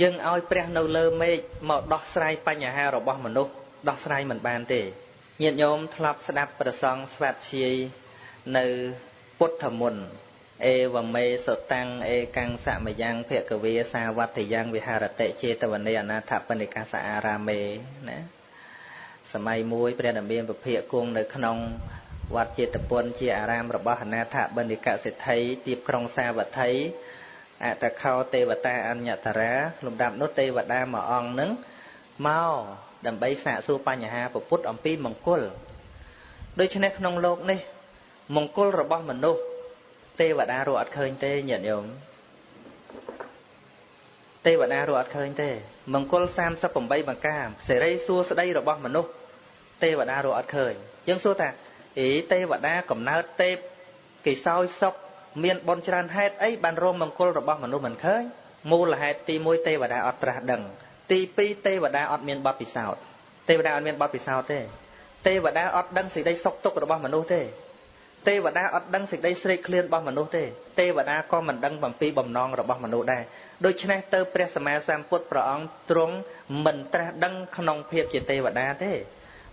យើងឲ្យព្រះនៅលើមេឃមកដោះស្រាយបញ្ហារបស់មនុស្សដោះស្រាយមិនបានទេញាតិញោមធ្លាប់ស្ដាប់ប្រសងស្វាត់ជាយនៅពុទ្ធមុនអេវមេសតាំងអេកាំងសមយ៉ាងភគវាសាវត្តយ៉ាងវិហារតិចេតវនេអនាថបនិកាសអារាមេណាសម័យមួយព្រះនាមានពភៈគង់នៅក្នុងវត្តចេតពុនជាអារាមរបស់អនាថបនិកសិទ្ធិទៀបក្រុងសាវត្ថី អតខោទេវតាអញ្ញតរាលំដាប់នោះទេវតាមួយអង្គនឹងមកដើម្បីសាកសួរបញ្ហាពុទ្ធអំពីមង្គលដូច្នេះក្នុងโลกនេះមង្គលរបស់មនុស្សទេវតារកអត់ឃើញទេញាតិញោមទេវតារកអត់ឃើញទេមង្គល38បង្ការសេរីសួស្តីរបស់មនុស្សទេវតារកអត់ឃើញយើងសួរថាអេទេវតាកំណើតទេពគេសោយសុខ មានបនច្រើនហេតុអីបានរមមង្គលរបស់មនុស្សមិនឃើញមូលហេតុទី1ទេវតាអត់ត្រាស់ដឹង ទី2ទេវតាអត់មានបទពិសោធន៍ទេវតាអត់មានបទពិសោធន៍ទេទេវតាអត់ដឹងសេចក្តីសុខទុក្ខរបស់មនុស្សទេទេវតាអត់ដឹងសេចក្តីស្រេកឃ្លានរបស់មនុស្សទេទេវតាក៏មិនដឹងបំពីបំណងរបស់មនុស្សដែរដូច្នេះទៅព្រះសម្មាសម្ពុទ្ធព្រះអង្គទ្រង់មិនត្រាស់ដឹងក្នុងភាពជាទេវតាទេ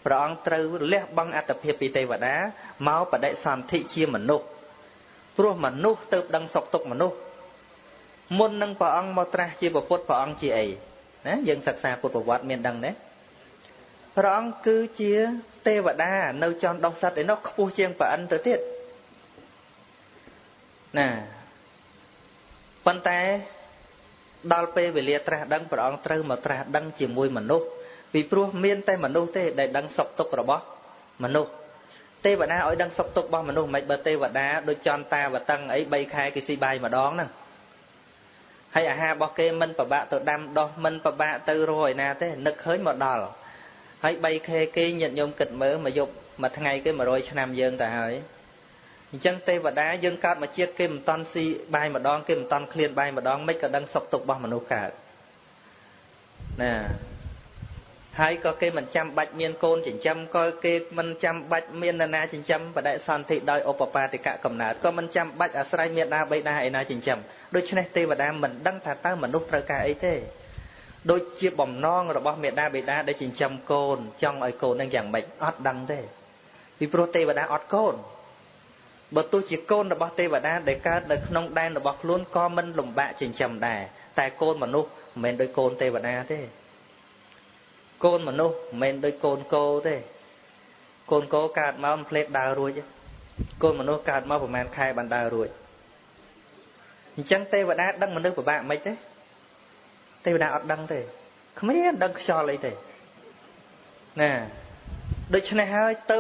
ព្រះអង្គត្រូវលះបង់អត្តភាពពីទេវតាមកបដិសន្ធិជាមនុស្ស ព្រោះមនុស្សទៅដឹងសុខទុក្ខមនុស្សមុននឹងព្រះអង្គមកត្រាស់ជាពុទ្ធព្រះអង្គជាអីណាយើងសិក្សាពុទ្ធប្រវត្តិមានដឹងទេព្រះអង្គគឺជាទេវតានៅចន់ដោះសត្វឯនោះខ្ពស់ជាងប្រអិនទៅទៀតណាប៉ុន្តែដល់ពេលវេលាត្រាស់ដឹងព្រះអង្គត្រូវមកត្រាស់ដឹងជាមួយមនុស្សពីព្រោះមានតែមនុស្សទេដែលដឹងសុខទុក្ខរបស់មនុស្ស ទេវតាឲ្យដឹងសុខទុក្ខរបស់មនុស្សមិនបើទេវតាដូចចន់តាវតឹងអី3ខែគេស៊ីបាយម្ដងហ្នឹងហើយអាហាររបស់គេមិនប្របាក់ទៅដាំដោះមិនប្របាក់ទៅរយណាទេនឹកឃើញមកដល់ហើយ 3K គេញាតិញោមគិតមើលមកយប់មួយថ្ងៃគេ100ឆ្នាំយើងទៅហើយអញ្ចឹងទេវតាយើងកើតមកជាតិគេមិនតន់ស៊ីបាយម្ដងគេមិនតន់ឃ្លានបាយម្ដងមិនក៏ដឹងសុខទុក្ខរបស់មនុស្សកើតណា ហើយក៏គេមិនចាំបាច់មានកូនចិញ្ចឹមក៏គេមិនចាំបាច់មាននរណាចិញ្ចឹមបដិសន្ធិដោយឧបបាទិកកំណើតក៏មិនចាំបាច់អាស្រ័យមេដាបៃតាឯណាចិញ្ចឹមដូច្នេះទេវតាមិនដឹងថាតើមនុស្សត្រូវការអីទេដូចជាបំណងរបស់មេដាបេដាដែលចិញ្ចឹមកូនចង់ឲ្យកូននឹងយ៉ាងម៉េចអត់ដឹងទេពីព្រោះទេវតាអត់កូនបើទោះជាកូនរបស់ទេវតាដែលកើតនៅក្នុងដែនរបស់ខ្លួនក៏មិនលំបាកចិញ្ចឹមដែរតែកូនមនុស្សមិនមែនដូចកូនទេវតាទេ កូនមនុស្សមិនមែនដូចកូនគោទេកូនគោកើតមកមិនភ្លេតដើររួចកូនមនុស្សកើតមកប្រហែលខែបានដើររួចអញ្ចឹងទេវតាដឹងមនុស្សពិបាកមិនទេទេវតាអត់ដឹងទេគ្មានដឹងខ្យល់អីទេណាដូច្នេះហើយទៅ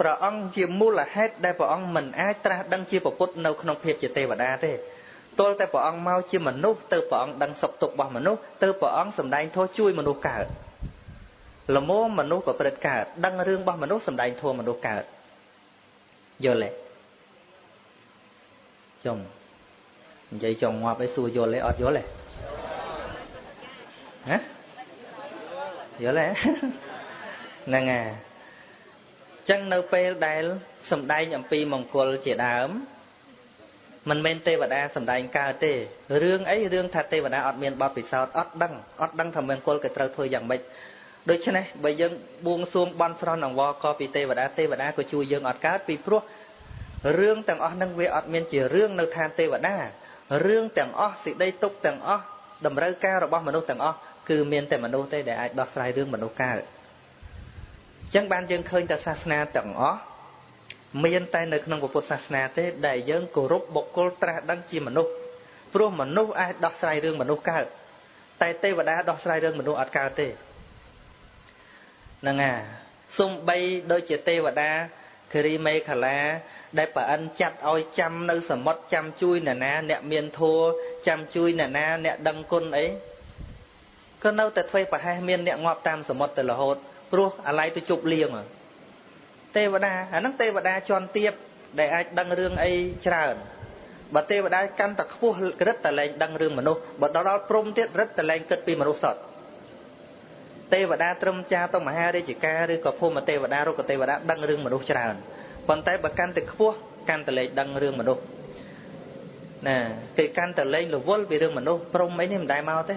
ព្រះអង្គជាមូលហេតុដែលព្រះអង្គមិនអាចត្រាស់ដឹងជាពុទ្ធនៅក្នុងភាពជាទេវតាទេទល់តែព្រះអង្គមកជាមនុស្សទៅព្រះអង្គដឹងសុខទុក្ខរបស់មនុស្សទៅព្រះអង្គសម្ដែងធម៌ជួយមនុស្សកើត លមមមនុស្សប្រព្រឹត្តកើតដឹងរឿងរបស់មនុស្សសម្ដែងធម៌មនុស្សកើតយល់ទេចុងនិយាយចង់ងាប់ឲ្យសួរយល់ទេអត់យល់ទេហ៎យល់ទេហ្នឹងហើយចឹងនៅពេលដែលសំដែងអំពីមង្គលជាដើមមិនមែនទេវតាសំដែងកើតទេរឿងអីរឿងថាទេវតាអត់មានបទពិសោធន៍អត់ដឹងអត់ដឹងថាមង្គលគេត្រូវធ្វើយ៉ាងម៉េច ដូច្នេះបើយើងបួងសួងបន់ស្រន់អង្វរក៏ពីទេវតាទេវតាក៏ជួយយើងអត់កើតពីព្រោះរឿងទាំងអស់នឹងវាអត់មានជារឿងនៅឋានទេវតារឿងទាំងអស់សេចក្តីទុកទាំងអស់តម្រូវការរបស់មនុស្សទាំងអស់គឺមានតែមនុស្សទេដែលអាចដោះស្រាយរឿងមនុស្សកើតអញ្ចឹងបានយើងឃើញតែសាសនាទាំងអស់មានតែនៅក្នុងពុទ្ធសាសនាទេដែលយើងគោរពបុគ្គលត្រាស់ដឹងជាមនុស្សព្រោះមនុស្សអាចដោះស្រាយរឿងមនុស្សកើតតែទេវតាដោះស្រាយរឿងមនុស្សអត់កើតទេ ហ្នឹងហើយសំបីដូចជាទេវតាគិរីមេខលា ដែលប្រអិនចាត់ឲ្យចាំនៅសមុទ្រចាំជួយអ្នកណា អ្នកមានធัวចាំជួយអ្នកណា អ្នកដឹងគុណអីក៏នៅតែធ្វើប្រហែសមានអ្នកងាប់តាមសមុទ្រទៅរហូតព្រោះអាឡ័យទៅជប់លៀងទេវតាអាហ្នឹងទេវតាជន់ទៀបដែលអាចដឹងរឿងអីច្រើនបើទេវតាកាន់តែខ្ពស់រឹតតែលែងដឹងរឿងមនុស្សបើដល់ព្រំទៀតរឹតតែលែងគិតពីមនុស្សសត្វ ទេវតាត្រឹមចាទៅមហារាជការឬក៏ភូមិទេវតារុក្ខទេវតាដឹងរឿងមនុស្សច្រើនប៉ុន្តែបើកាន់តែខ្ពស់កាន់តែលែងដឹងរឿងមនុស្សណាគេកាន់តែលែងរវល់ពីរឿងមនុស្សព្រំអីនេះមិនដែលមកទេ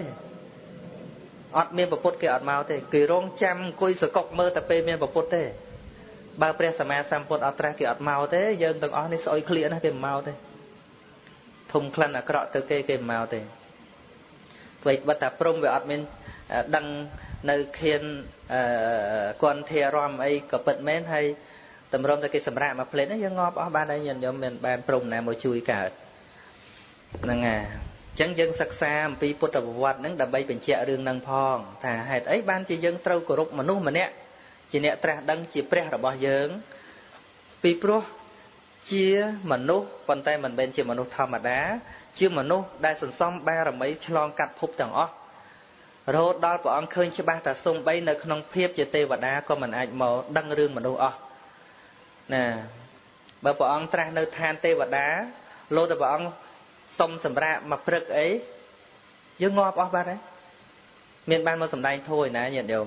អត់មានប្រពុតគេអត់មកទេគេរងចាំអង្គុយសកុកមើលតែពេលមានប្រពុតទេបើព្រះសម្មាសម្ពុទ្ធអត់ត្រាស់គេអត់មកទេយើងទាំងអស់នេះស្អុយឃ្លៀកណាគេមិនមកទេធំក្លិនអាក្រក់ទៅគេគេមិនមកទេអ្វីបិទថាព្រមវាអត់មានដឹង នៅខៀនគន់ធារំអីក៏ពិតមែនហើយតម្រុំតែគេសម្រាប់មកផ្លេតហ្នឹងយើងងាប់អស់បានហើយញាតិញោមមានបានព្រមណាមកជួយកើតហ្នឹងហើយអញ្ចឹងយើងសិក្សាអំពីពុទ្ធប្រវត្តិហ្នឹងដើម្បីបញ្ជាក់រឿងហ្នឹងផងថាហេតុអីបានជាយើងត្រូវគោរពមនុស្សម្នាក់ជាអ្នកត្រាស់ដឹងជាព្រះរបស់យើងពីព្រោះជាមនុស្សប៉ុន្តែមិនមែនជាមនុស្សធម្មតា ជាមនុស្សដែលសន្សំបារមីឆ្លងកាត់ភពទាំងអស់ រហូតដល់ព្រះអង្គឃើញច្បាស់ថាសំបីនៅក្នុងភាពជាទេវតាក៏មិនអាចមកដឹងរឿងមនុស្សអស់ណាបើព្រះអង្គត្រាស់នៅឋានទេវតាលោតែព្រះអង្គសុំសម្រាប់មកព្រឹកអីយើងងាប់អស់បាត់ហើយមានបានមកសម្ដែងធัวឯណាញាតិញោម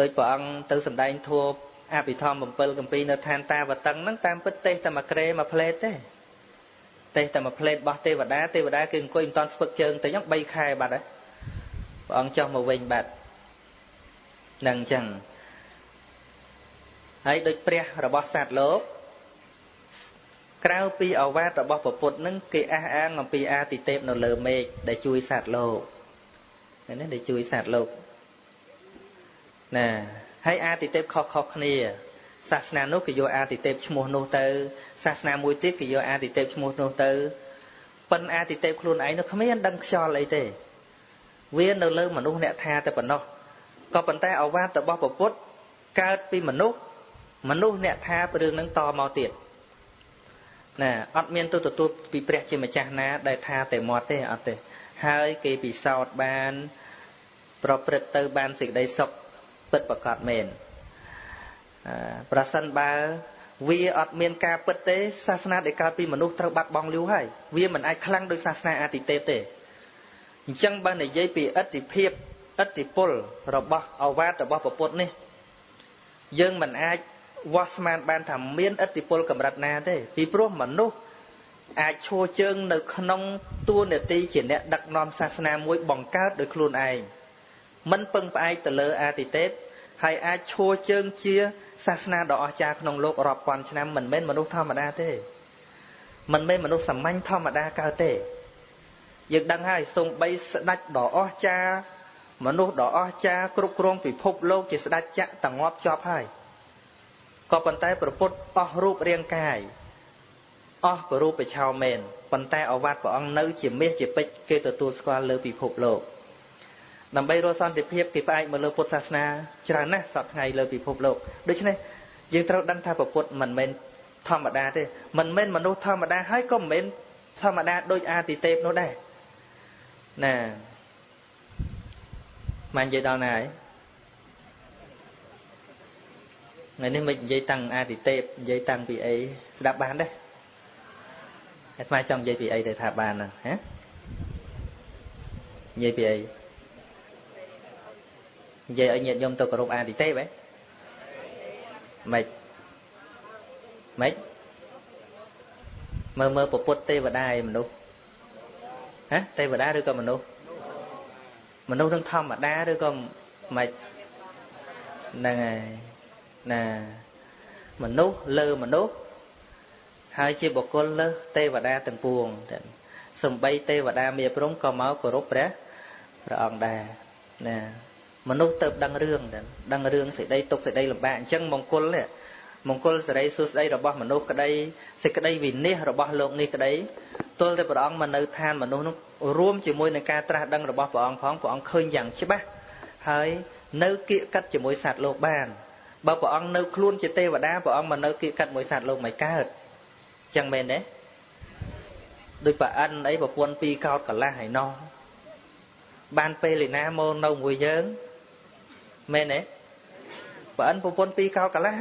ដោយព្រះអង្គទៅសម្ដែងធัวអភិធម្ម7កម្ពីនៅឋានតាវតឹងហ្នឹងតាមពិតទេសតែមួយក្រេមួយផ្លេតទេទេសតែមួយផ្លេតរបស់ទេវតាទេវតាគឺអង្គុយមិនតាន់ស្ពឹកជើងទៅហ្នឹង3ខែបាត់ហើយ ព្រះអង្គចុះមកវិញបាត់នឹងអញ្ចឹងហើយដូចព្រះរបស់សត្វលោកក្រៅពីអវាទរបស់ពពុទ្ធនឹងគេអះអាងអំពីអាទិទេពនៅលើមេឃដែលជួយសត្វលោកនេះដែលជួយសត្វលោកណាហើយអាទិទេពខុសខុសគ្នាសាសនានោះគេយកអាទិទេពឈ្មោះនោះទៅ សាសនាមួយទៀតគេយកអាទិទេពឈ្មោះនោះទៅប៉ុនអាទិទេពខ្លួនឯងនោះគ្មានដឹងខ្យល់អីទេ វានៅលើមនុស្សអ្នកថាតែប៉ុណ្ណោះក៏ប៉ុន្តែអវាទរបស់ពពុទ្ធកើតពីមនុស្សមនុស្សអ្នកថារឿងនឹងតមកទៀតណាអត់មានទៅទទួលពីព្រះជាម្ចាស់ណាដែលថាតែមាត់ទេអត់ទេហើយគេពិសោធន៍បាន ប្រព្រឹត្តទៅបានសេចក្តីសុខពិតប្រកបមែនប្រសិនបើវាអត់មានការពិតទេសាសនាដែលកើតពីមនុស្សត្រូវបាត់បង់លូហើយវាមិនអាចខ្លាំងដូចសាសនាអាទិទេពទេ អញ្ចឹងបើនិយាយពីអតិភិបអតិពលរបស់អវាទរបស់ពពុទ្ធនេះ យើងមិនអាចវាស់ស្មានបានថាមានឥទ្ធិពលកម្រិតណាទេពីព្រោះមនុស្សអាចឈរជើងនៅក្នុងតួនាទីជាអ្នកដឹកនាំសាសនាមួយបង្កើតដោយខ្លួនឯងមិនពឹងផ្អែកទៅលើអាទិទេពហើយអាចឈរជើងជាសាសនាដ៏អស្ចារ្យក្នុងលោករាប់ពាន់ឆ្នាំមិនមែនមនុស្សធម្មតាទេមិនមែនមនុស្សសាមញ្ញធម្មតាកើតទេ យើងដឹងហើយសំបីស្ដេចដ៏អស្ចារ្យមនុស្សដ៏អស្ចារ្យគ្រប់គ្រងពិភពលោកជាស្ដេចចក្រតងាប់ជាប់ហើយក៏ប៉ុន្តែប្រពុតអស់រូបរាងកាយអស់ប្ររូបបឆោមែនប៉ុន្តែអវត្តព្រះអង្គនៅជាមាសជាពេជ្រគេទទួលស្គាល់លើពិភពលោកដើម្បីរកសន្តិភាពគេផ្អែកមកលើពុទ្ធសាសនាច្រើនណាស់សពថ្ងៃលើពិភពលោកដូច្នេះយើងត្រូវដឹងថាពុទ្ធមិនមែនធម្មតាទេមិនមែនមនុស្សធម្មតាហើយក៏មិនមែនធម្មតាដូចអាទិទេពនោះដែរ ណាមិននិយាយដល់ណាហើយថ្ងៃនេះមិននិយាយតាំងអាទិទេពនិយាយតាំងពីអីស្ដាប់បានទេអាត្មាចង់និយាយពីអីទៅថាបានហ្នឹងហ៎និយាយពីអីនិយាយឲ្យញាតិញោមទៅគោរពអាទិទេពហ៎ម៉េចម៉េចមើលមើលពពុទ្ធទេវតាឯមនុស្ស ហ៎ទេវតាឬក៏មនុស្សមនុស្សនឹងធម្មតាឬក៏ម៉េចហ្នឹងហើយណាមនុស្សលើមនុស្សហើយជាបុគ្គលលើសទេវតាទាំងពួងសំបីទេវតាមេព្រំក៏មកគោរពព្រះព្រះអង្គដែរណាមនុស្សទៅដឹងរឿងដឹងរឿងសេចក្តីទុកសេចក្តីលំបាកអញ្ចឹងមង្គលនេះ មង្គលសេរីសួស្តីរបស់មនុស្សក្តីសេចក្តីវិនិច្ឆ័យរបស់លោកនេះក្តីទល់តែព្រះអង្គមកនៅឋានមនុស្សនោះរួមជាមួយនឹងការត្រាស់ដឹងរបស់ព្រះអង្គផងព្រះអង្គឃើញយ៉ាងច្បាស់ហើយនៅគៀកកាត់ជាមួយសត្វលោកបានបើព្រះអង្គនៅខ្លួនជាទេវតាព្រះអង្គមកនៅគៀកកាត់មួយសត្វលោកមិនកើតចឹងមែនទេដូចប្រអិនអីប្រពន្ធពីរកោតកលាស់ហើយណោះបានពេលឯណាមកនៅមួយយើងមែនទេប្រអិនប្រពន្ធពីរកោតកលាស់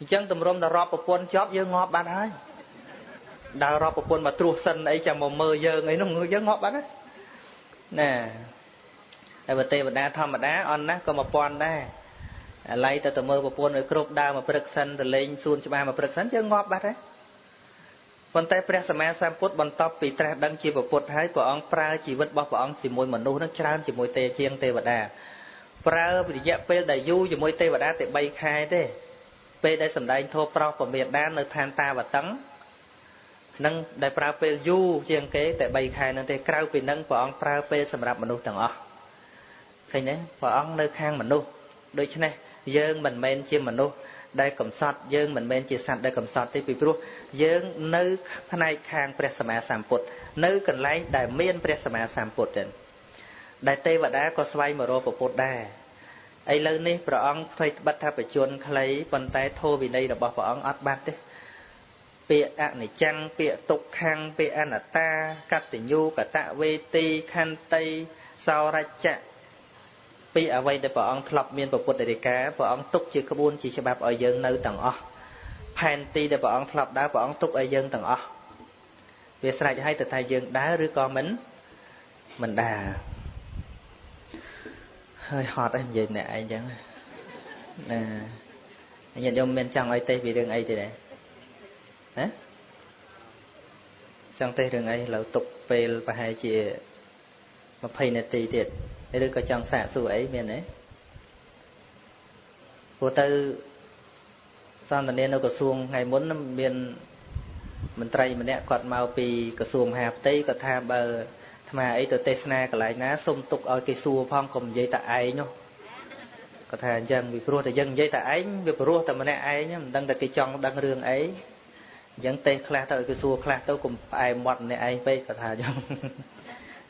អញ្ចឹងតម្រុំដល់រាប់ប្រពន្ធជាប់យើងងាប់បាត់ហើយដើររាប់ប្រពន្ធមកត្រួសសិនអីចាំមកមើលយើងអីនោះយើងងាប់បាត់ណាណាហើយបើទេវតាធម្មតាអន់ណាស់ក៏មកពាន់ដែរអាឡ័យទៅទៅមើលប្រពន្ធឲ្យគ្រប់ដើរមកព្រឹកសិនទៅលេងសួនច្បារមកព្រឹកសិនយើងងាប់បាត់ហើយប៉ុន្តែព្រះសម្មាសម្ពុទ្ធបន្ទាប់ពីត្រាស់ដឹងជាពុទ្ធហើយព្រះអង្គប្រើជីវិតរបស់ព្រះអង្គជាមួយមនុស្សនឹងច្រើនជាមួយទេជាងទេវតាប្រើរយៈពេលដែលយូរជាមួយទេវតាតែ3ខែទេ ពេលដែលសម្ដែងធម៌ប្រោសពមេដាននៅឋានតាវតឹងនឹងដែលប្រើពេលយូរជាងគេតែ3ខែនឹងទេក្រៅពីនឹងព្រះអង្គប្រើពេលសម្រាប់មនុស្សទាំងអស់ឃើញទេព្រះអង្គនៅខាងមនុស្សដូច្នេះយើងមិនមែនជាមនុស្សដែលកំសត់យើងមិនមែនជាសត្វដែលកំសត់ទេពីព្រោះយើងនៅផ្នែកខាងព្រះសម្មាសម្ពុទ្ធនៅកន្លែងដែលមានព្រះសម្មាសម្ពុទ្ធទេដែលទេវតាក៏ស្វែងមករកពុទ្ធដែរ ឥឡូវនេះព្រះអង្គផ្ទៃត្បិតថាបជនខ្លីប៉ុន្តែធម៌វិន័យរបស់ព្រះអង្គអត់បាត់ទេពាក្យអនិច្ចំពាក្យទុក្ខំពាក្យអនត្តាកតញ្ញូកតវេទីខន្តីសោរច្ចៈពីអ្វីដែលព្រះអង្គធ្លាប់មានពុទ្ធរិកាព្រះអង្គទុកជាក្បួនជាច្បាប់ឲ្យយើងនៅទាំងអស់ផែនទីដែលព្រះអង្គធ្លាប់ដើរព្រះអង្គទុកឲ្យយើងទាំងអស់វាស្រេចហើយទៅថាយើងដើរឬក៏មិនមិនដើរ ហើយហត់ឯងនិយាយអ្នកឯងចឹងណាញាតិញោមមានចង់ឲ្យទេពីរឿងអីទេដែរណាចង់ទេរឿងអីលើទុកពេលប្រហែលជា20នាទីទៀតឬក៏ចង់សាកសួរអីមានទេព្រោះទៅសន្តានានៅក្រសួងថ្ងៃមុនមានមន្ត្រីម្នាក់គាត់មកពីក្រសួងមហាផ្ទៃគាត់ថាបើ ថ្មអីទៅទេសនាកន្លែងណាសុំទុកឲ្យគេសួរផងកុំនិយាយតែឯងនោះគាត់ថាអញ្ចឹងពីព្រោះតែយើងនិយាយតែឯងវាព្រោះតែម្នាក់ឯងមិនដឹងតែគេចង់ដឹងរឿងអីអញ្ចឹងទេសខ្លះទៅឲ្យគេសួរខ្លះទៅកុំផ្អែមមាត់ម្នាក់ឯងពេកគាត់ថាអញ្ចឹង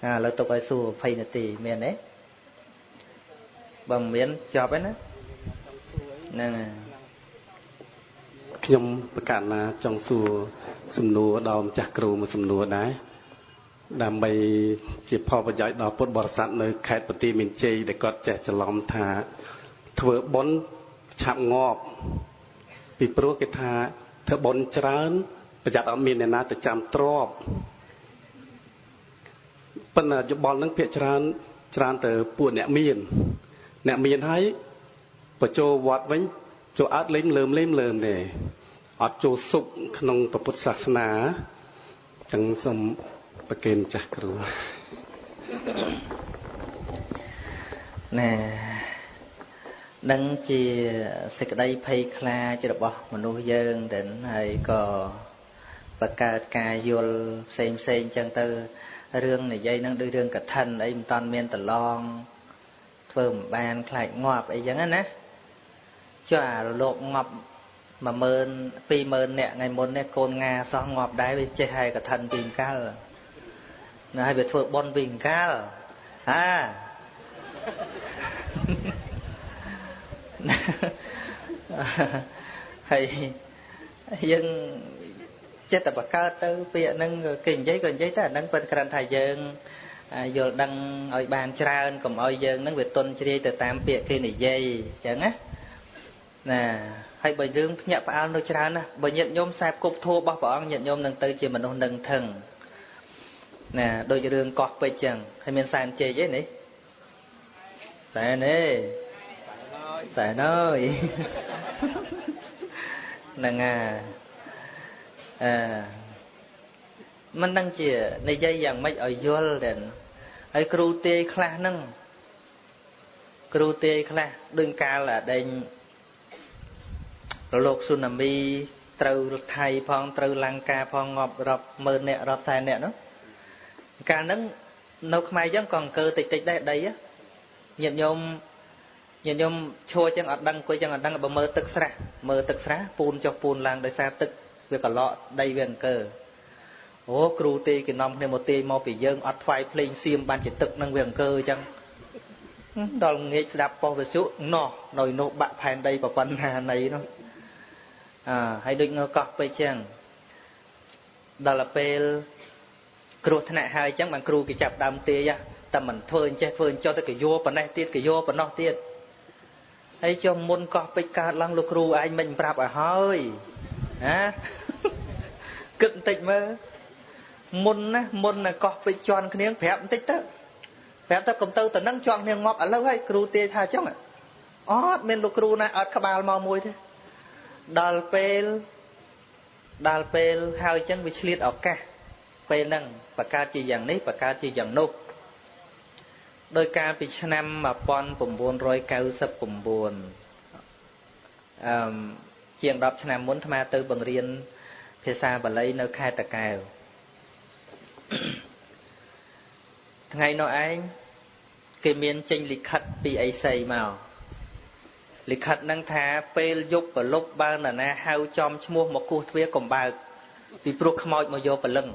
អាឥឡូវទុកឲ្យសួរ20នាទីមានទេបើមិនមានចប់ហើយណាហ្នឹងហើយខ្ញុំប្រកាសណាចង់សួរសំណួរដល់ម្ចាស់គ្រូមួយសំណួរដែរ ដើម្បីជាផលប្រយោជន៍ដល់ពុទ្ធបរិស័ទនៅខេត្តបន្ទាយមានជ័យដែលគាត់ចេះច្រឡំថាធ្វើបុណ្យឆាប់ងាប់ពីព្រោះគេថាធ្វើបុណ្យច្រើន ប្រយ័ត្នអត់មានអ្នកណាទៅចាំទ្របប៉ុន្តែយោបល់នឹងភាកច្រើនច្រើនទៅពួកអ្នកមាន អ្នកមានហើយបញ្ចូលវត្តវិញចូលអត់លេងលើមលេមលើមទេអត់ចូលសុខក្នុងពុទ្ធសាសនាចឹងសូម ប្រកេនចាស់គ្រូណែនឹងជាសេចក្តីភ័យខ្លាចរបស់មនុស្សយើងទៅហើយក៏បង្កើតការយល់ផ្សេងផ្សេងចឹងទៅរឿងនិយាយនឹងដូចរឿងកឋិនអីមិនតាន់មានតឡងធ្វើមិនបានខ្លាចងាប់អីចឹងណាចុះអារលោកងាប់10000 20000នាក់ថ្ងៃមុននេះកូនងាសោះងាប់ដែរវាចេះហើយកឋិនពីកាល ណាឲ្យវាធ្វើបន់ពីកាលអាហើយយើងចិត្តតែបកើតទៅពាក្យហ្នឹងគេនិយាយក៏និយាយតែអាហ្នឹងប៉ុន្តែគ្រាន់ថាយើងយល់ដឹងឲ្យបានច្រើនកុំឲ្យយើងហ្នឹងវាទុនជ្រាយទៅតាមពាក្យគេនិយាយអញ្ចឹងណាណាហើយបើយើងភ្ញាក់ផ្អើលនៅច្រើនណាបើញាតិញោមខ្សែគប់ធัวរបស់ព្រះអង្គញាតិញោមនឹងទៅជាមនុស្សនឹងថឹង ណាដូចរឿងកោះពេជ្រចឹងហើយមានសែនជ័យអីនេះសែនទេសែនអើយហ្នឹងអាអឺមិនដឹងជានិយាយយ៉ាងម៉េចឲ្យយល់ទេហើយគ្រូទាយខ្លះហ្នឹងគ្រូទាយខ្លះដូចកាលដេញរលកស៊ូណាមីត្រូវថៃផងត្រូវលង្កាផងងាប់រាប់ម៉ឺនអ្នករាប់សែនអ្នកនោះ កាលហ្នឹងនៅខ្មែរយើងក៏អង្គើតិចតិចដែរដីញាតិញោមញាតិញោមឈួរចឹងអត់ដឹងគួយចឹងអត់ដឹងបើមើលទឹកស្រះមើលទឹកស្រះពូនចុះពូនឡើងដោយសារទឹកវាកឡកដីវាអង្គើអូគ្រូទេគេនាំគ្នាមកទេមកពីយើងអត់ថ្វាយភ្លេងសៀមបានជាទឹកនឹងវាអង្គើចឹងដល់ងាកស្ដាប់ប៉ុស្តិ៍វិទ្យុណោះនៅនោះបាក់ផែនដីប្រប៉ុណ្ណានៃនោះអើហើយដូចនៅកោះពេជ្រចឹងដល់ពេល គ្រោះថ្នាក់ហើយចឹងបានគ្រូគេចាប់ដើមទាយតែមិនធ្វើអញ្ចេះធ្វើអញ្ចោះទៅកយោប៉ុណ្ណេះទៀតកយោប៉ុណ្ណោះទៀតហើយចុះមុនកោះពេជ្រកើតឡើងលោកគ្រូឯងមិនប្រាប់ឲ្យហើយណាគិតបន្តិចមើលមុនណាមុនណាកោះពេជ្រជន់គ្នាប្រាប់បន្តិចទៅប្រាប់ទៅកុំទៅទៅនឹងជន់គ្នាងាប់ឥឡូវហើយគ្រូទាយថាអញ្ចឹងអត់មានលោកគ្រូណាអត់ក្បាលមកមួយទេដល់ពេលដល់ពេលហើយអញ្ចឹងវាឆ្លៀតឱកាស ពេលហ្នឹងបកើតជាយ៉ាងនេះបកើតជាយ៉ាងនោះដោយការពីឆ្នាំ1999អឺជាង10ឆ្នាំមុនអាទៅបង្រៀនភាសាបាលីនៅខេត្តតាកែវថ្ងៃនោះឯងគេមានចេញលិខិតពីអីសីមកលិខិតនឹងថាពេលយប់ប្រលប់បើនរណាហៅចំឈ្មោះមកគោះទ្វារកំបើកពីព្រោះខ្មោចមកយកព្រលឹង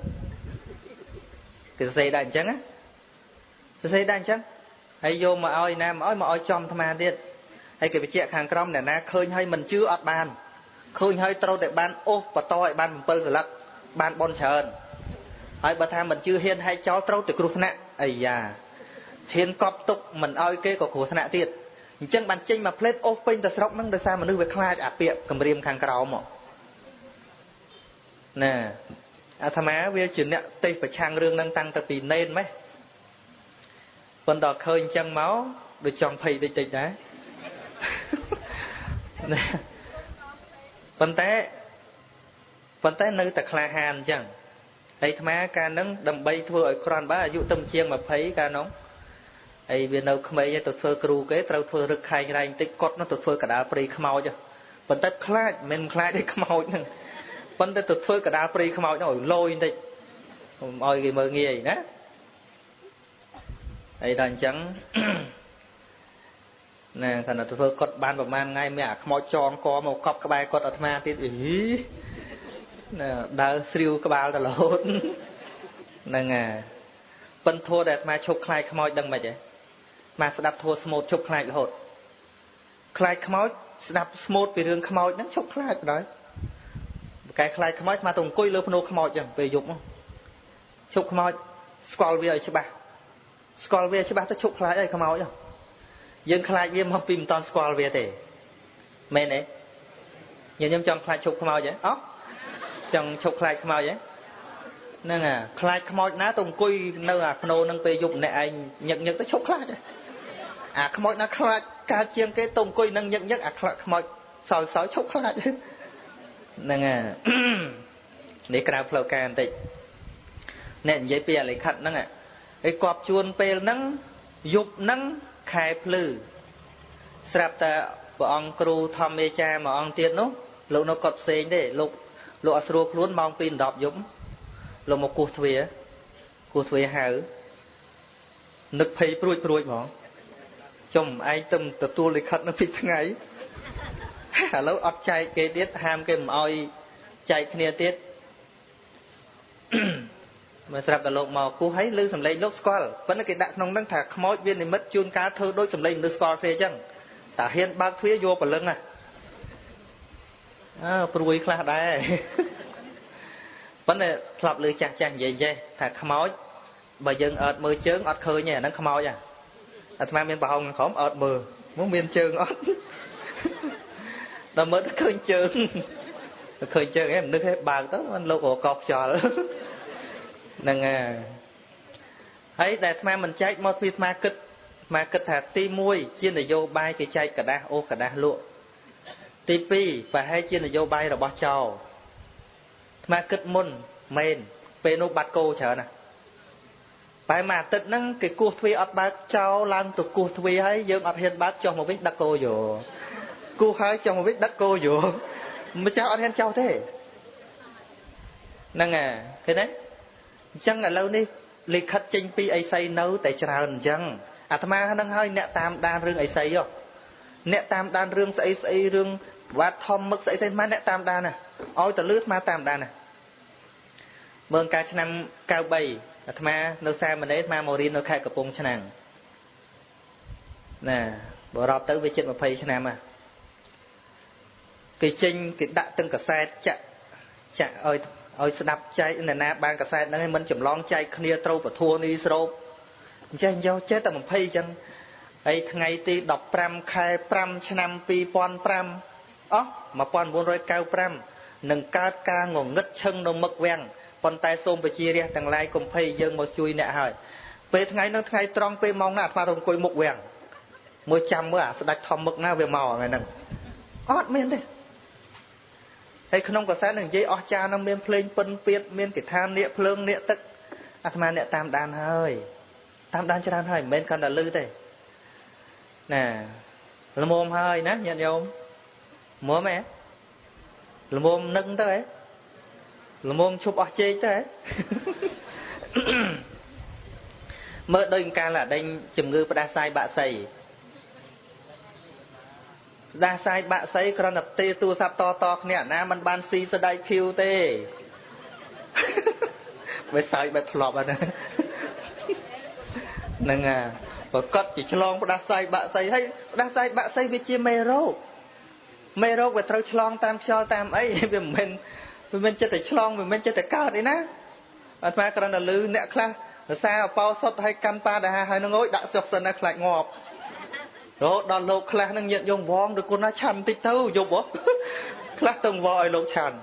គេសរសេរដែរអញ្ចឹងណាសរសេរដែរអញ្ចឹងហើយយកមកឲ្យណាមកឲ្យមកឲ្យចំអាត្មាទៀតហើយគេបញ្ជាក់ខាងក្រមអ្នកណាឃើញហើយមិនជឿអត់បានឃើញហើយត្រូវតែបានអូសបតឲ្យបាន7សន្លឹកបានបនច្រើនហើយបើថាមិនជឿហ៊ានហែកចោលត្រូវតែគ្រោះថ្នាក់អាយ៉ាហ៊ានកប់ទុកមិនឲ្យគេក៏គ្រោះថ្នាក់ទៀតអញ្ចឹងបានចេញមកផ្លេតអូសពេញទៅស្រុកហ្នឹងដោយសារមនុស្សវាខ្លាចអាពាកគម្រាមខាងក្រោមមកណា អាត្មាវាជាអ្នកទេសប្រឆាំងរឿងហ្នឹងតាំងតែពីណេនម៉េះប៉ុន្តែឃើញអញ្ចឹងមកដូចចង់ភ័យតិចតិចដែរណាប៉ុន្តែប៉ុន្តែនៅតែក្លាហានអញ្ចឹងហើយអាត្មាកាលហ្នឹងដើម្បីធ្វើឲ្យក្រាន់បើអាយុទៅជាង20កាលនោះហើយវានៅក្មេងទៅធ្វើគ្រូគេត្រូវធ្វើរឹកខែងរែងតិចកត់នោះទៅធ្វើកដាលព្រៃខ្មោចប៉ុន្តែខ្លាចមិនខ្លាចទេខ្មោចហ្នឹង ប៉ុន្តែទៅធ្វើកដាលព្រៃខ្មោចនោះឲ្យលយបន្តិចកុំឲ្យគេមើលងាយណាហើយដល់អញ្ចឹងណាគាត់ទៅធ្វើកត់បានប្រហែលថ្ងៃមានអាខ្មោចចងកមកកប់ក្បែរកត់អាត្មាទៀតអីណាដើរស្រាវក្បាលតរហូតហ្នឹងអាប៉ិនធัวដែលអាត្មាឈប់ខ្លាចខ្មោចដឹងមិនហ៎មកស្ដាប់ធัวស្មូតឈប់ខ្លាចរហូតខ្លាចខ្មោចស្ដាប់ស្មូតពីរឿងខ្មោចហ្នឹងឈប់ខ្លាចបណ្ដោយ កែខ្លាចខ្មោចមកទៅអង្គុយលើភ្នូខ្មោចចឹងពេលយប់ឈប់ខ្មោចស្គាល់វាឲ្យច្បាស់ស្គាល់វាច្បាស់ទៅឈប់ខ្លាចឲ្យខ្មោចយើងខ្លាចវាមកពីមិនតន់ស្គាល់វាទេមែនទេញញឹមចង់ខ្លាចឈប់ខ្មោចហ៎អោះចង់ឈប់ខ្លាចខ្មោចហ៎ហ្នឹងអាខ្លាចខ្មោចណាទៅអង្គុយនៅអាភ្នូនឹងពេលយប់ម្នាក់ឯងញឹកញឹកទៅឈប់ខ្លាចអាខ្មោចណាខ្លាចកើតជាងគេទៅអង្គុយនឹងញឹកញឹកអាខ្លាចខ្មោចសោយសោយឈប់ខ្លាច ហ្នឹងអានេះក្រៅផ្លូវការបន្តិចអ្នកនិយាយពីអាលិខិតហ្នឹងឯងគប់ជួនពេលហ្នឹងយប់ហ្នឹងខែភ្លឺស្រាប់តែព្រះអង្គគ្រូធម្មមេចាមួយអង្គទៀតនោះលោកនៅកត់ផ្សេងទេលោកលោកអត់ស្រួលខ្លួនម៉ោង2 10យប់លោកមកគោះទ្វារគោះទ្វារហៅនឹកភ័យព្រួយព្រួយហ្មងចំឯងទៅទទួលលិខិតនៅពីថ្ងៃ ឥឡូវអត់ចែកគេទៀតហាមគេមិនអោយចែកគ្នាទៀតមកស្រាប់តែលោកមកគូហើយឮសំឡេងលោកស្គាល់ប៉ុន្តែគេដាក់ក្នុងហ្នឹងថាខ្មោចវានិមិត្តជួនកាលធ្វើដូចសំឡេងមនុស្សស្គាល់គ្នាអញ្ចឹងតាហ៊ានបើកទ្វារយកព្រលឹងណាអើព្រួយខ្លះដែរប៉ុន្តែធ្លាប់លើចាស់ចាស់និយាយចេះថាខ្មោចបើយើងអត់មើលជើងអត់ឃើញទេអាហ្នឹងខ្មោចអាអាត្មាមានប្រហោងក្រោមអត់មើលមកមានជើងអត់ ដល់មើលទៅឃើញជើងឃើញជើងឯងមនុស្សឯងបើកទៅมันលោករកខ្យល់ហ្នឹងហើយដែលអាត្មាមិនចែកមកពីអាត្មាគិតអាត្មាគិតថាទី1ជានយោបាយគេចែកกระดาษអូសกระดาษលក់ទី2ប្រហែលជានយោបាយរបស់ចោអាត្មាគិតមុនមែនពេលនោះបាត់គោច្រើនណាបែរមួយអាទិត្យហ្នឹងគេគោះទ្វារអត់បើកចោលឡើងទៅគោះទ្វារហើយយើងអត់ហ៊ានបើកចុះមកវិញដឹកគោយោ គោះហើយចុះមកវិញដឹកគោយោម្ចាស់អត់ហ៊ានចោលទេហ្នឹងហ่ะឃើញទេអញ្ចឹងឥឡូវនេះលិខិតចេញពីអីសីនៅតែច្រើនអញ្ចឹងអាត្មាហ្នឹងហើយអ្នកតាមដានរឿងអីសីហ៎អ្នកតាមដានរឿងស្អីស្អីរឿងវត្តធំមឹកស្អីស្អីមកអ្នកតាមដានណាឲ្យតលឺអាត្មាតាមដានណាមើលកាលឆ្នាំ93អាត្មានៅសាមណេរអាត្មាមករៀននៅខេត្តកំពង់ឆ្នាំងណាបរាប់ទៅវាជិត20ឆ្នាំហ่ะ គេចេញគេដាក់ទាំងកសែតចាក់ចាក់ឲ្យឲ្យស្ដាប់ចែកអ្នកណាបានកសែតហ្នឹងឲ្យមិនចម្លងចែកគ្នាត្រូវពធัวនេះស្រោបអញ្ចឹងយកចេះតែ20អញ្ចឹងហើយថ្ងៃទី15ខែ5ឆ្នាំ2005អោះ1995នឹងកើតការងងឹតឈឹងនៅមុខវាំងប៉ុន្តែសូមបជារះទាំងឡាយកុំភ័យយើងមកជួយអ្នកហើយពេលថ្ងៃនោះថ្ងៃត្រង់ពេលម៉ោងណាអាត្មាទៅអង្គុយមុខវាំងមើលចាំមើលអាស្ដាច់ធំមឹកណាវាមកថ្ងៃហ្នឹងអត់មានទេ ហើយក្នុងកសែតនឹងនិយាយអស់ចានឹងមានភ្លេងពិនពៀតមានកិថានៀកភ្លើងនៀកទឹកអាត្មាអ្នកតាមដានហើយតាមដានច្រើនហើយមិនមែនកាន់តែលឺទេណាល្មមហើយណាញាតិញោមមុំហ៎ល្មមនឹងទៅហ៎ល្មមឈប់អស់ជេកទៅហ៎មើលដូចកាលអាដេញជំងឺផ្ដាសាយបាក់សីផ្ដាសាយបាក់សីគ្រាន់តែទេទូរស័ព្ទតតគ្នាណាมันបានស៊ីស្ដៃឃីវទេវាសាយបែបធ្លាប់ហ្នឹងហ្នឹងអាប្រកាសជាឆ្លងផ្ដាសាយបាក់សីហើយផ្ដាសាយបាក់សីវាជាមេរោគមេរោគវាត្រូវឆ្លងតាមខ្យល់តាមអីវាមិនមែនវាមិនចិត្តតែឆ្លងវាមិនចិត្តតែកើតអីណាអាត្មាគ្រាន់តែលឺអ្នកខ្លះរសារអបោសុតឲ្យកាន់ប៉ាដាហើយនឹងអើយដាក់សុខសិនណាខ្លាចងាប់ រហូតដល់លោកខ្លះនឹងញាតយងវងឬគុណណាឆាន់បន្តិចទៅយប់ហ៎ខ្លះទៅវងឲ្យលោកឆាន់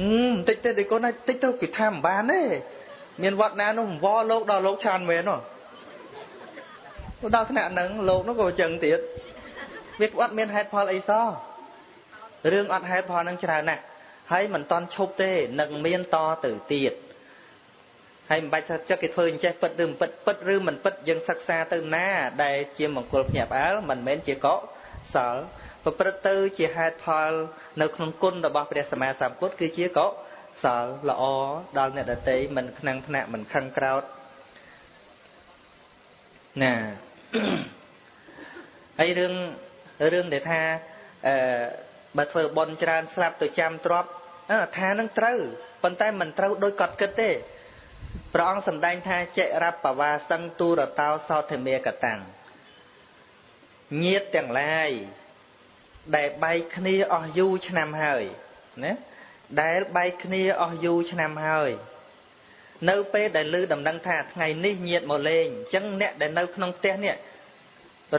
ហឹមបន្តិចទៅដូចគុណណាតិចទៅគេថាមិនបានទេមានវត្តណានោះវងលោកដល់លោកឆាន់មែនហ៎ដល់ថ្នាក់ហ្នឹងលោកនោះក៏អញ្ចឹងទៀតវាអត់មានហេតុផលអីសោះរឿងអត់ហេតុផលនឹងច្រើនណាស់ហើយមិនតន់ឈប់ទេនឹងមានតទៅទៀត ហើយមិនបាច់ថាចិត្តគេធ្វើអញ្ចេះពិតឬមិនពិតពិតឬមិនពិតយើងសិក្សាទៅណា ដែលជាមង្គលភ្ញាក់ផ្អើលមិនមែនជាកុសលប្រព្រឹត្តទៅជាហេតុផល នៅក្នុងគុណរបស់ព្រះសម្មាសម្ពុទ្ធគឺជាកុសលល្អដល់អ្នកដតីមិនខ្នងថ្នាក់មិនខឹងក្រោតណាហើយរឿងរឿងដែលថាអឺបើធ្វើបន់ច្រើនស្លាប់ទៅចាំទ្របថានឹងត្រូវប៉ុន្តែមិនត្រូវដោយកត់គិតទេ ព្រះអង្គសម្ដែងថាចិរបបវាសឹងទូរតោសោធិមេកតាំងញាតទាំងឡាយដែលបែកគ្នាអស់យូរឆ្នាំហើយណាដែលបែកគ្នាអស់យូរឆ្នាំហើយនៅពេលដែលឮដំណឹងថាថ្ងៃនេះញាតមកលេងអញ្ចឹងអ្នកដែលនៅក្នុងផ្ទះនេះ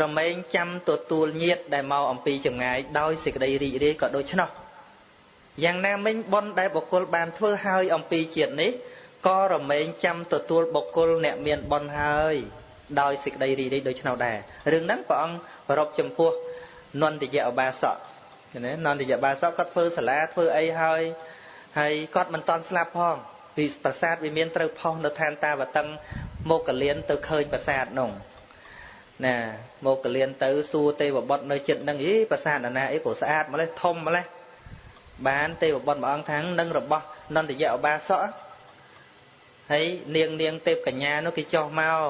រមែងចាំទទួលញាតដែលមកអំពីចម្ងាយដោយសេចក្តីរីករាយក៏ដូច្នោះយ៉ាងណាមិញបុណ្យដែលបុគ្គលបានធ្វើហើយអំពីជាតិនេះ ក៏រមែងចាំទទួលបុគ្គលអ្នកមានបុណ្យហើយដោយសេចក្តីរីករាយដូច្នោះដែររឿងហ្នឹងព្រះអង្គប្ររពចំពោះនន្ទយៈឧបាសកណានន្ទយៈឧបាសកគាត់ធ្វើសាលាធ្វើអីហើយហើយគាត់មិនតន់ស្លាប់ផងពីប្រាសាទវាមានត្រូវផុសនៅឋានតាវតឹងមកកលៀនទៅឃើញប្រាសាទនោះណាមកកលៀនទៅសួរទេវបុត្រនៅចិត្តនឹងអីប្រាសាទណាអីក៏ស្អាតម្លេះធំម្លេះបានទេវបុត្រមួយអង្គថាងនឹងរបស់នន្ទយៈឧបាសក ហើយនាងនាងទេពកញ្ញានោះគេចុះមក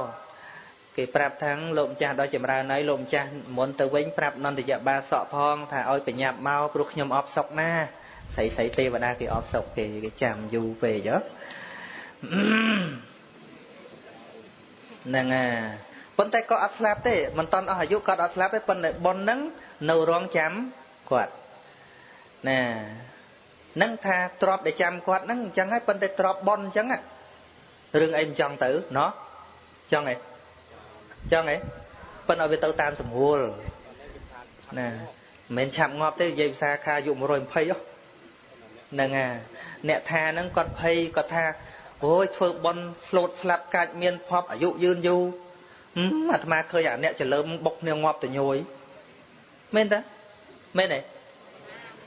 គេប្រាប់ថាងលោកម្ចាស់ដល់ចម្រើនហើយលោកម្ចាស់មុនទៅវិញប្រាប់នន្តយបាសកផងថាឲ្យបញ្ញាប់មកព្រោះខ្ញុំអបសុកណាស្រីស្រីទេវតាគេអបសុកគេគេចាំយូរពេកហ៎ហ្នឹងហើយប៉ុន្តែក៏អត់ស្លាប់ទេមិនតន់អស់អាយុក៏អត់ស្លាប់ទេប៉ុន្តែប៉ុនហ្នឹងនៅរងចាំគាត់ណានឹងថាទ្របដែលចាំគាត់ហ្នឹងអញ្ចឹងហើយប៉ុន្តែទ្របប៉ុនអញ្ចឹង រឿងអីមិនចង់ទៅណោះចង់អីចង់អីប៉ុន្តែវាទៅតាមសម្រួលណាមិនមែនឆាប់ងាប់ទេនិយាយភាសាខាយុ120ហ្នឹងអាអ្នកថាហ្នឹងគាត់ភ័យគាត់ថាអូយធ្វើបន់ស្លូតស្លាប់កាច់មានភពអាយុយឺនយូរអាត្មាឃើញអាអ្នកចលើមបុកគ្នាងាប់តញយមែនតាមែនទេ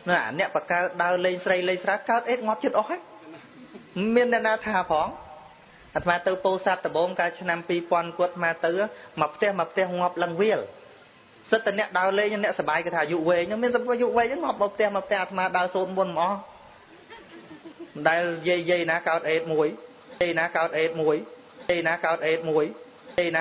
ណាអាអ្នកបកើដើរលេងស្រីលេងស្រាកើតអេតងាប់ចិត្តអស់ហើយមានអ្នកណាថាផង អាត្មាទៅពោធិ៍សាត់ដំបងកាលឆ្នាំ2000គាត់អាត្មាទៅមកផ្ទះមកផ្ទះងាប់លឹងវាលសិតតែអ្នកដើរលេងអ្នកសបាយគេថាអាយុវែងមានអាយុវែងងាប់មកផ្ទះមកផ្ទះអាត្មាដើរសូនមុនមកមិនដែលយាយយាយណាកើតអេតមួយយាយណាកើតអេតមួយយាយណាកើតអេតមួយយាយណា